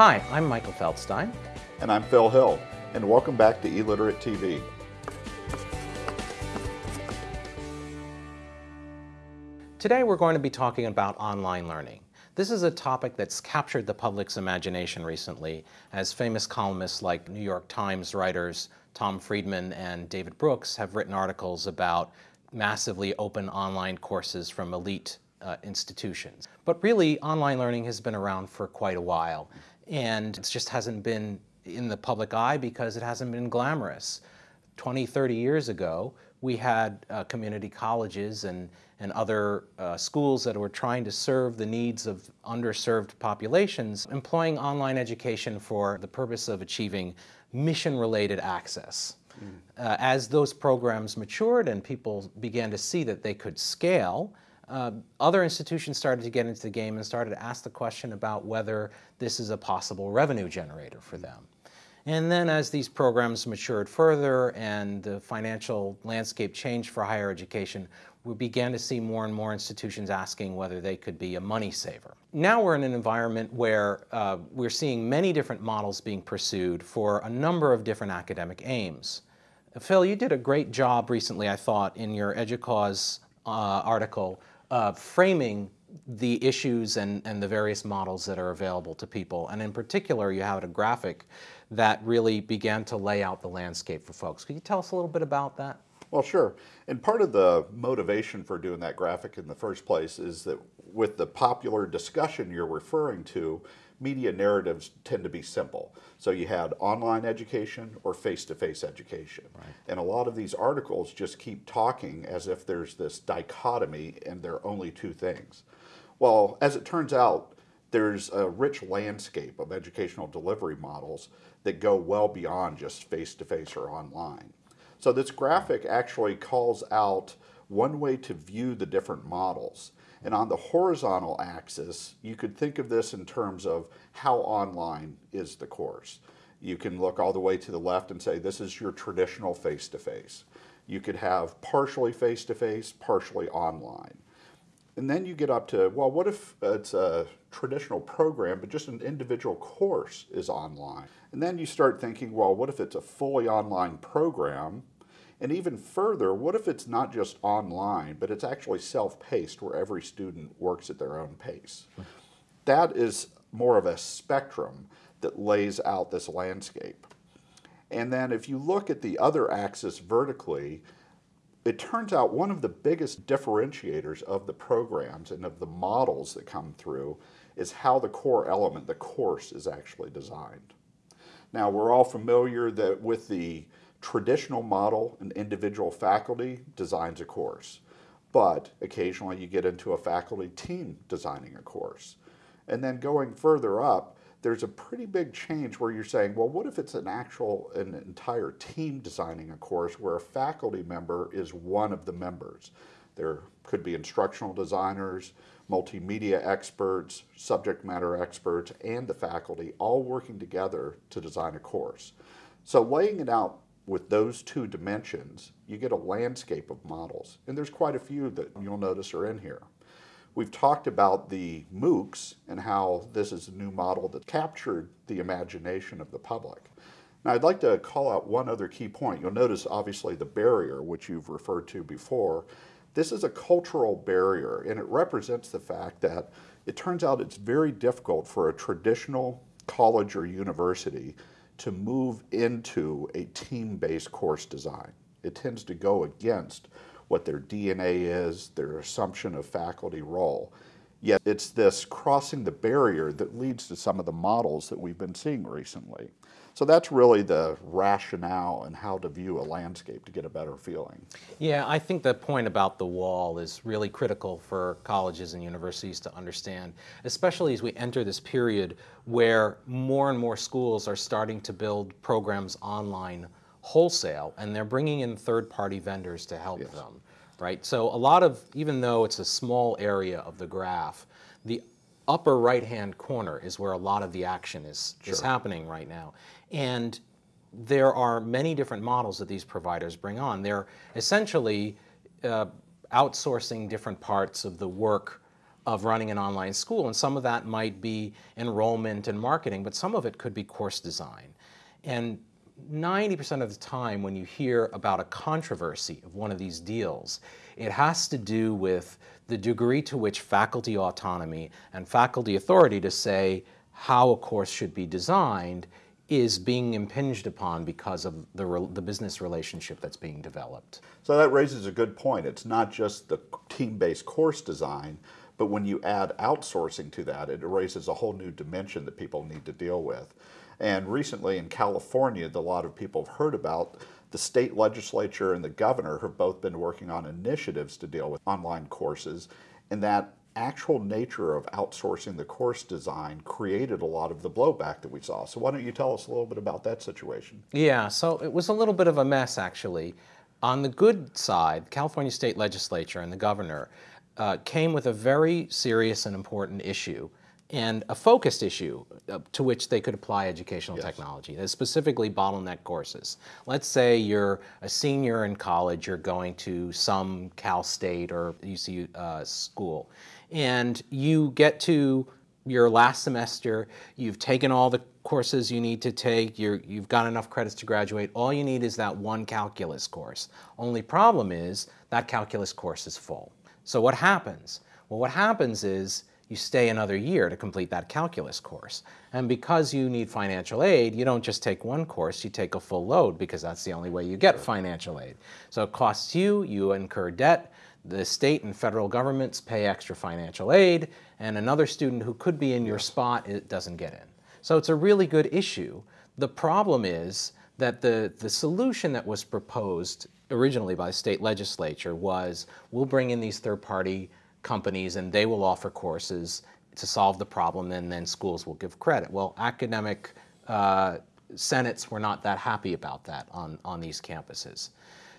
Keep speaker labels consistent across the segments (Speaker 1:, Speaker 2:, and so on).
Speaker 1: Hi, I'm Michael Feldstein.
Speaker 2: And I'm Phil Hill, and welcome back to eLiterate TV.
Speaker 1: Today we're going to be talking about online learning. This is a topic that's captured the public's imagination recently as famous columnists like New York Times writers Tom Friedman and David Brooks have written articles about massively open online courses from elite uh, institutions. But really, online learning has been around for quite a while, and it just hasn't been in the public eye because it hasn't been glamorous. 20, 30 years ago, we had uh, community colleges and, and other uh, schools that were trying to serve the needs of underserved populations, employing online education for the purpose of achieving mission-related access. Mm. Uh, as those programs matured and people began to see that they could scale, uh, other institutions started to get into the game and started to ask the question about whether this is a possible revenue generator for them. And then as these programs matured further and the financial landscape changed for higher education, we began to see more and more institutions asking whether they could be a money saver. Now we're in an environment where uh, we're seeing many different models being pursued for a number of different academic aims. Phil, you did a great job recently, I thought, in your EDUCAUSE uh, article, uh, framing the issues and, and the various models that are available to people. And in particular, you had a graphic that really began to lay out the landscape for folks. Could you tell us a little bit about that?
Speaker 2: Well, sure. And part of the motivation for doing that graphic in the first place is that with the popular discussion you're referring to, media narratives tend to be simple. So you had online education or face-to-face -face education. Right. And a lot of these articles just keep talking as if there's this dichotomy and there are only two things. Well, as it turns out, there's a rich landscape of educational delivery models that go well beyond just face-to-face -face or online. So this graphic actually calls out one way to view the different models. And on the horizontal axis, you could think of this in terms of how online is the course. You can look all the way to the left and say, this is your traditional face-to-face. -face. You could have partially face-to-face, -face, partially online. And then you get up to, well, what if it's a traditional program, but just an individual course is online? And then you start thinking, well, what if it's a fully online program? And even further, what if it's not just online, but it's actually self-paced where every student works at their own pace? That is more of a spectrum that lays out this landscape. And then if you look at the other axis vertically, it turns out one of the biggest differentiators of the programs and of the models that come through is how the core element, the course, is actually designed. Now, we're all familiar that with the traditional model, an individual faculty designs a course, but occasionally you get into a faculty team designing a course. And then going further up, there's a pretty big change where you're saying, well, what if it's an actual, an entire team designing a course where a faculty member is one of the members? There could be instructional designers, multimedia experts, subject matter experts, and the faculty all working together to design a course. So laying it out with those two dimensions, you get a landscape of models. And there's quite a few that you'll notice are in here. We've talked about the MOOCs and how this is a new model that captured the imagination of the public. Now I'd like to call out one other key point. You'll notice obviously the barrier, which you've referred to before. This is a cultural barrier and it represents the fact that it turns out it's very difficult for a traditional college or university to move into a team-based course design. It tends to go against what their DNA is, their assumption of faculty role. Yet it's this crossing the barrier that leads to some of the models that we've been seeing recently. So that's really the rationale and how to view a landscape to get a better feeling.
Speaker 1: Yeah, I think the point about the wall is really critical for colleges and universities to understand, especially as we enter this period where more and more schools are starting to build programs online wholesale and they're bringing in third-party vendors to help yes. them, right? So a lot of, even though it's a small area of the graph, the upper right-hand corner is where a lot of the action is, sure. is happening right now. And there are many different models that these providers bring on. They're essentially uh, outsourcing different parts of the work of running an online school. And some of that might be enrollment and marketing, but some of it could be course design. And 90% of the time when you hear about a controversy of one of these deals, it has to do with the degree to which faculty autonomy and faculty authority to say how a course should be designed is being impinged upon because of the, the business relationship that's being developed.
Speaker 2: So that raises a good point. It's not just the team-based course design, but when you add outsourcing to that, it raises a whole new dimension that people need to deal with. And recently in California, a lot of people have heard about the state legislature and the governor have both been working on initiatives to deal with online courses, and that actual nature of outsourcing the course design created a lot of the blowback that we saw. So why don't you tell us a little bit about that situation?
Speaker 1: Yeah, so it was a little bit of a mess actually. On the good side, the California state legislature and the governor uh, came with a very serious and important issue and a focused issue uh, to which they could apply educational yes. technology, specifically bottleneck courses. Let's say you're a senior in college, you're going to some Cal State or UC uh, school, and you get to your last semester, you've taken all the courses you need to take, you have got enough credits to graduate, all you need is that one calculus course. Only problem is that calculus course is full. So what happens? Well, what happens is you stay another year to complete that calculus course. And because you need financial aid, you don't just take one course, you take a full load because that's the only way you get financial aid. So it costs you, you incur debt, the state and federal governments pay extra financial aid, and another student who could be in your spot it doesn't get in. So it's a really good issue. The problem is that the, the solution that was proposed originally by the state legislature was we'll bring in these third-party companies and they will offer courses to solve the problem and then schools will give credit. Well, academic uh, senates were not that happy about that on, on these campuses.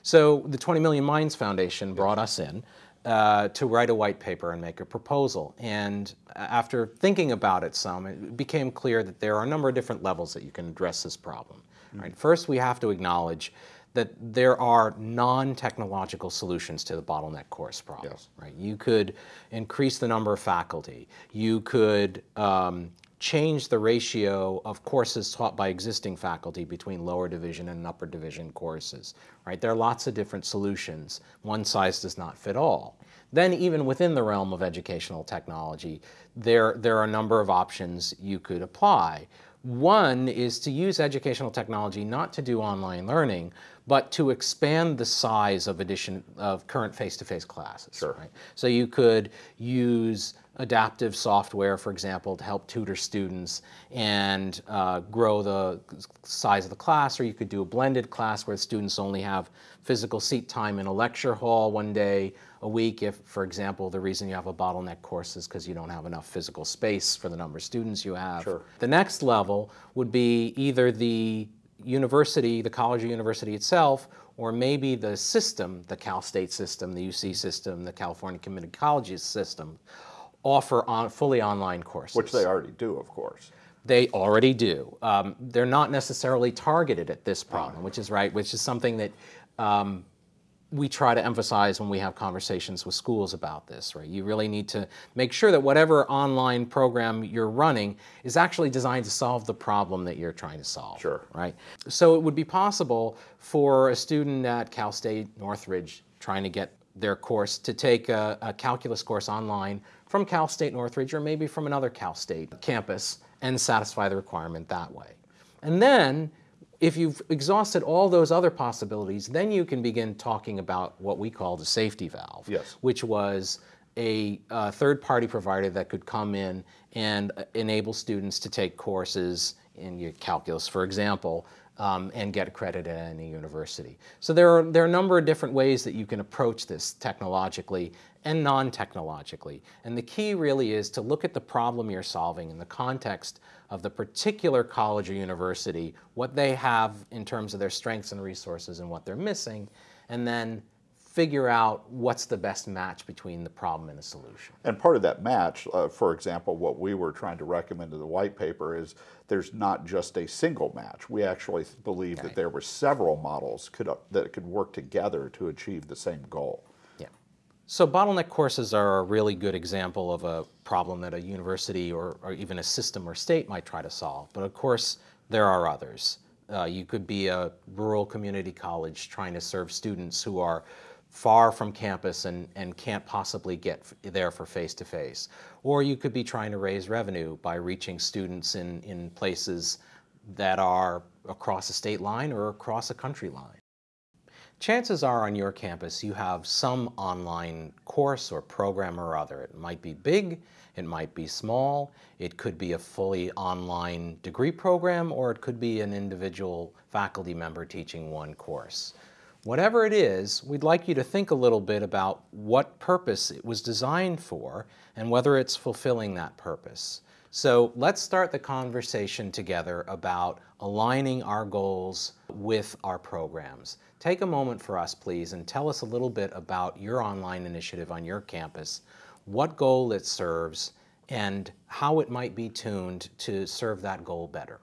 Speaker 1: So the 20 Million Minds Foundation brought us in uh, to write a white paper and make a proposal. And after thinking about it some, it became clear that there are a number of different levels that you can address this problem. Mm -hmm. Right? First, we have to acknowledge that there are non-technological solutions to the bottleneck course problem. Yes. Right? You could increase the number of faculty. You could um, change the ratio of courses taught by existing faculty between lower division and upper division courses. Right? There are lots of different solutions. One size does not fit all. Then even within the realm of educational technology, there, there are a number of options you could apply. One is to use educational technology not to do online learning, but to expand the size of edition of current face-to-face -face classes. Sure. Right? So you could use adaptive software, for example, to help tutor students and uh, grow the size of the class, or you could do a blended class where students only have physical seat time in a lecture hall one day a week if, for example, the reason you have a bottleneck course is because you don't have enough physical space for the number of students you have. Sure. The next level would be either the university, the college or university itself, or maybe the system, the Cal State system, the UC system, the California Community Colleges system, offer on, fully online courses.
Speaker 2: Which they already do, of course.
Speaker 1: They already do. Um, they're not necessarily targeted at this problem, which is right, which is something that um, we try to emphasize when we have conversations with schools about this, right? You really need to make sure that whatever online program you're running is actually designed to solve the problem that you're trying to solve,
Speaker 2: sure.
Speaker 1: right? So it would be possible for a student at Cal State Northridge trying to get their course to take a, a calculus course online from Cal State Northridge or maybe from another Cal State campus and satisfy the requirement that way. And then if you've exhausted all those other possibilities, then you can begin talking about what we call the safety valve,
Speaker 2: yes.
Speaker 1: which was a uh, third-party provider that could come in and uh, enable students to take courses in your calculus, for example, um, and get credit at any university. So there are, there are a number of different ways that you can approach this technologically and non-technologically. And the key really is to look at the problem you're solving in the context of the particular college or university, what they have in terms of their strengths and resources and what they're missing, and then figure out what's the best match between the problem and the solution.
Speaker 2: And part of that match, uh, for example, what we were trying to recommend in the white paper is there's not just a single match. We actually believe okay. that there were several models could, uh, that could work together to achieve the same goal. Yeah.
Speaker 1: So bottleneck courses are a really good example of a problem that a university or, or even a system or state might try to solve. But of course, there are others. Uh, you could be a rural community college trying to serve students who are far from campus and, and can't possibly get there for face-to-face. Or you could be trying to raise revenue by reaching students in, in places that are across a state line or across a country line. Chances are on your campus you have some online course or program or other. It might be big, it might be small, it could be a fully online degree program, or it could be an individual faculty member teaching one course. Whatever it is, we'd like you to think a little bit about what purpose it was designed for and whether it's fulfilling that purpose. So let's start the conversation together about aligning our goals with our programs. Take a moment for us, please, and tell us a little bit about your online initiative on your campus, what goal it serves, and how it might be tuned to serve that goal better.